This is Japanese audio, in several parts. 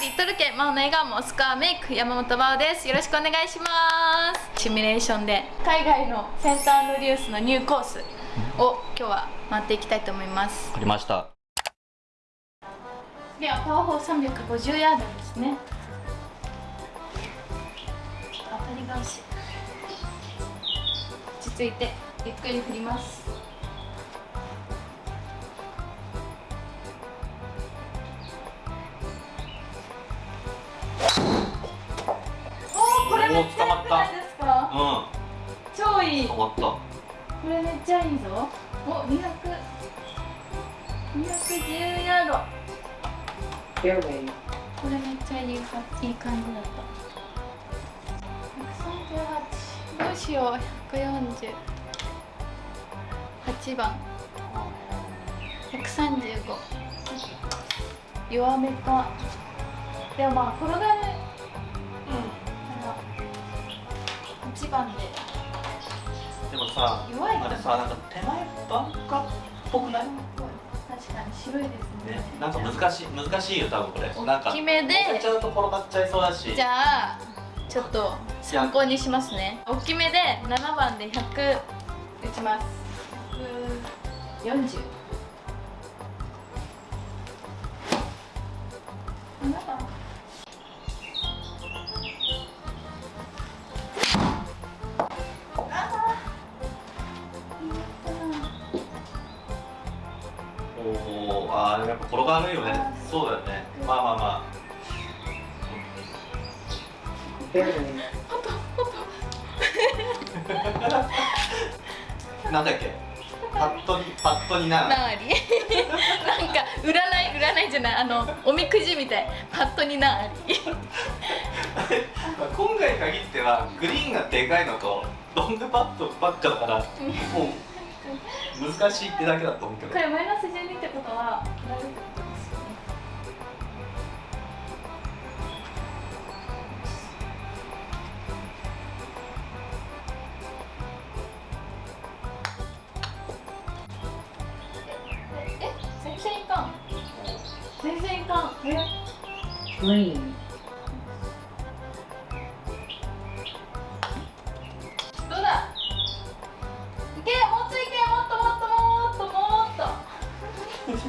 リトルケマオの笑顔もスコアメイク山本真央ですよろしくお願いしますシミュレーションで。海外のセンターリュースのニューコースを今日は回っていきたいと思います。ありました。ではパワー4 350ヤードですね。当たり返し。落ち着いてゆっくり振りますったこれめっちゃいいぞ。お200 210ヤード.これめっちゃいいかいい感じだった。138どうしよう。148番。135弱めか。でもまあ転がる。から8番ででもさ弱いあれさなんか手前バンカーっぽくない？ね確かに白いですね。なんか難しい難しいよ多分これ。なんか大きめで。乗せちゃうと転がっちゃいそうだし。じゃあちょっと参考にしますね。大きめで7番で100打ちます。140 7番おあーやっぱ転がるよね。そうだよね。まあまあま.あ。なんだっけ？パッとにパッとになーなあり。なんか占い占いじゃない。あのおみくじみたい。パッとになあり。今回に限ってはグリーンがでかいのとロングパットばっかだから。もう難しいってだけだと思うけど。これマイナス12ってことは大丈夫ってことですよねええ全然いかん。全然いかんえ Green. どうだ？いけ！もっといけも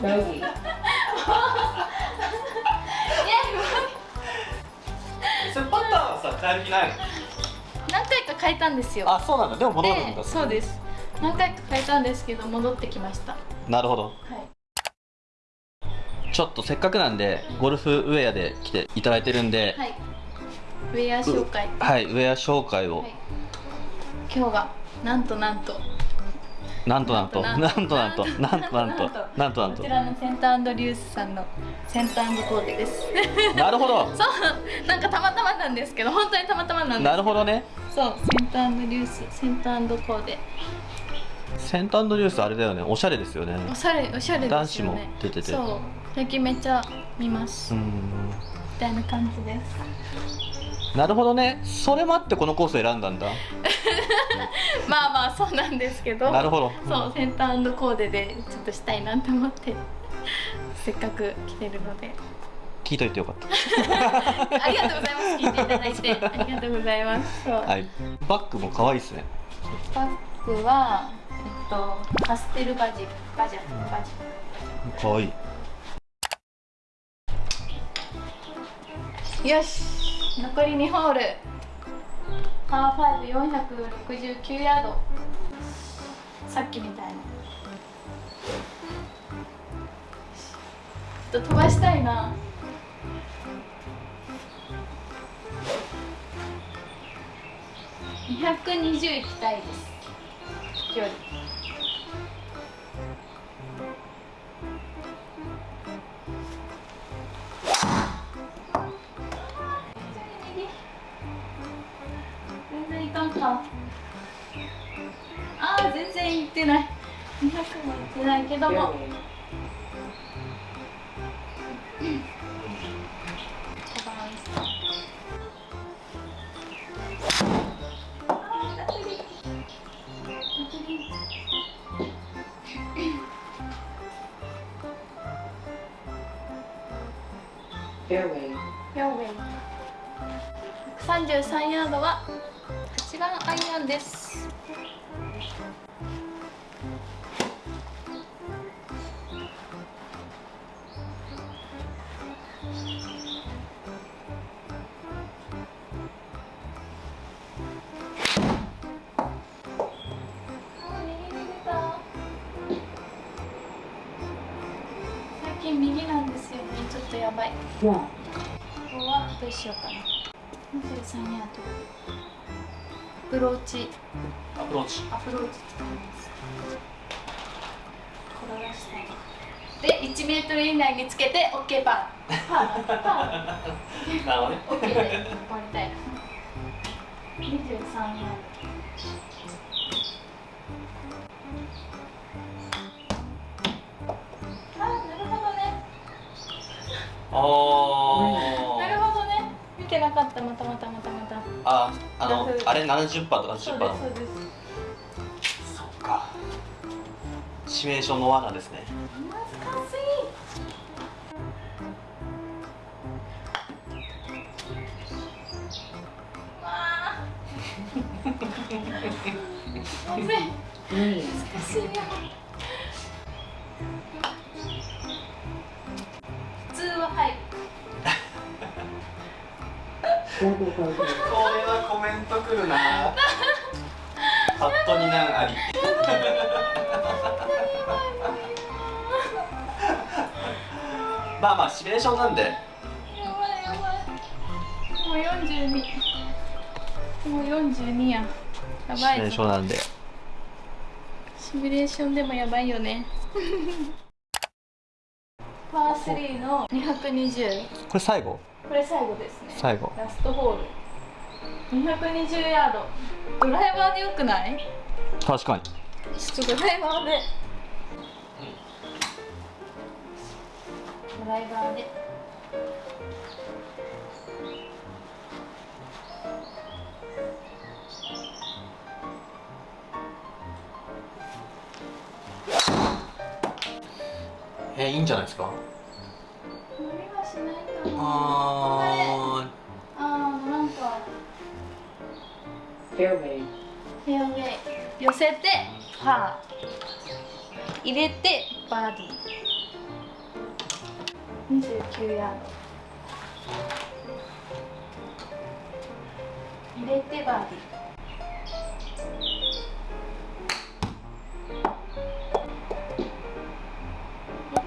と Bogey. いやそれパターンはさ変える気ないの？何回か変えたんですよ。あそうなんだ。でも戻るんだ。でそうです。何回か変えたんですけど戻ってきました。はなるほど。い。ちょっとせっかくなんでゴルフウェアで来ていただいてるんではい。ウェア紹介。はい、ウェア紹介を、はい。今日がなんとなんとなんとなんと。なんとなんと。なんとなんと。なんとなんことちらのセンターリュースさんのセンターコーデです。なるほど。そう。なんかたまたまなんです。けど本当にたまたまなんです。なるほどね。そう。センターリュースセンターコーデ。セントアンドリュースあれだよね。おしゃれですよね。おしゃれおしゃれですよね。男子も出てて。そう。最近めっちゃ見ます、みうん。たいな感じですなるほどね。それもあってこのコースを選んだんだ。まあまあそうなんですけど。なるほど。そうセンターコーデでちょっとしたいなと思って。せっかく来てるので。聞いといてよかった。ありがとうございます。聞いていただいて。ありがとうございます。はい。バッグも可愛いですね。バッグはえっとパステルバジル。バジャ。バジ可愛い。ルよし残り2ホール。パー5469ヤード。さっきみたいな。ちょっと飛ばしたいな。220いきたいです。距離。全然いってない200もいってないけども Fairway. 5番 Fairway. フェアウェイ133ヤードは8番アイアンですばい.ここはどうしようかな。23ヤードアプローチ。アプローチ。アプローチ。使います転がしたいで1メートル以内につけて OK パーパー。パー。なるほどね。OK で終わりたい23ヤードあなるほどね。見てなかった。またまたまたまた。ああのあれ70%とか80%そうですそうです。そっか。シミュレーションの罠ですね。難しい。わあ. 難しい。よはコメントくるな。パッとになんあり。まあまあシミュレーションなんで。やばいやばい。もう42もう42や。やばシミュレーいションなんで。シミュレーションでもやばいよね。パー3の220これ最後？これ最後ですね。最後。ラストホール。220ヤード。ドライバーでよくない？確かに。ちょっとドライバーで。ドライバーで。えー、いいんじゃないですか？ああーなんか Fairway. フェアウェイ寄せてパー入れてバーディー29ヤード入れてバーディー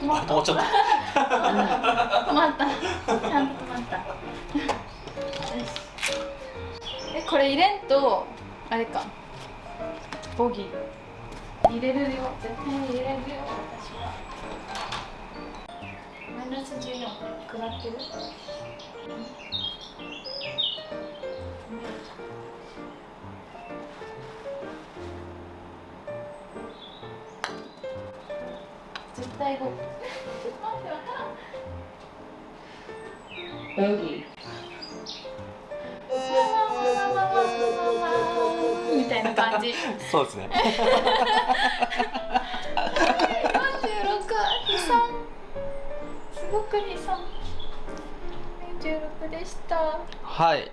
止まっちゃったとあれか。ボギー。入れるよ。絶対に入れるよ。私はマイナス14食らってる？絶対5ちょっ感じ。そうですね。46悲惨。すごく悲惨。46でした。はい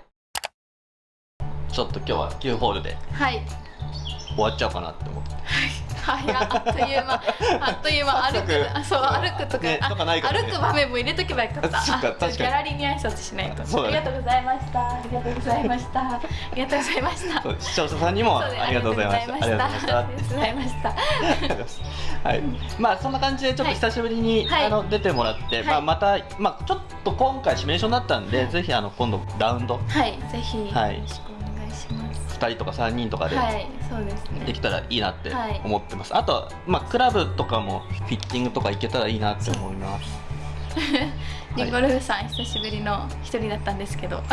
ちょっと今日は9ホールではい。終わっちゃおうかなって思ってはい、あっという間。あっという間、歩く、あ、そう、歩くとか、ねかない歩く場面も入れとけばよかった。確かにギャラリーに挨拶しないと。ありがとうございました。ありがとうございました。ありがとうございました。視聴者さんにもありがとうございましたありがとうございましたありがとうございました。はい、まあそんな感じでちょっと久しぶりに、はいあの出てもらって、はいまあまたまあちょっと今回シミュレーションだったんで、はいぜひあの今度ラウンドはい、ぜひ、はいよろしくお願いします。2人とか3人とかでですね。できたらいいなってはい。思ってます、あとはまあクラブとかもフィッティングとかいけたらいいなって思います。リンゴルフさん久しぶりの一人だったんですけど。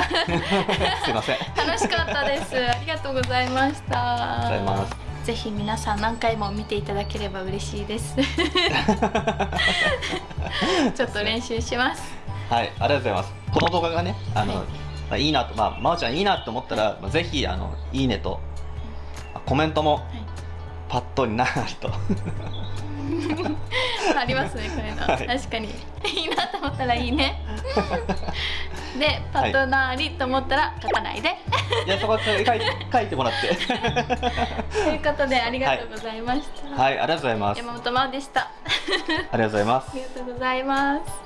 すいません。楽しかったです。ありがとうございました。がとうございます。ぜひ皆さん何回も見ていただければ嬉しいです。ちょっと練習します。はい、ありがとうございます。この動画がね、あの、はいまあ、いいなと、まあ、まおちゃんいいなと思ったら、まあ、ぜひ、あの、いいねと。あコメントもはい。パッとになると。ありますねこういうの、はい。確かに。いいなと思ったらいいね。でパトナーリと思ったら書かないで、いやそこは 書い書いてもらって。ということでありがとうございました、はいありがとうございます。山本真央でした。ありがとうございます。ありがとうございます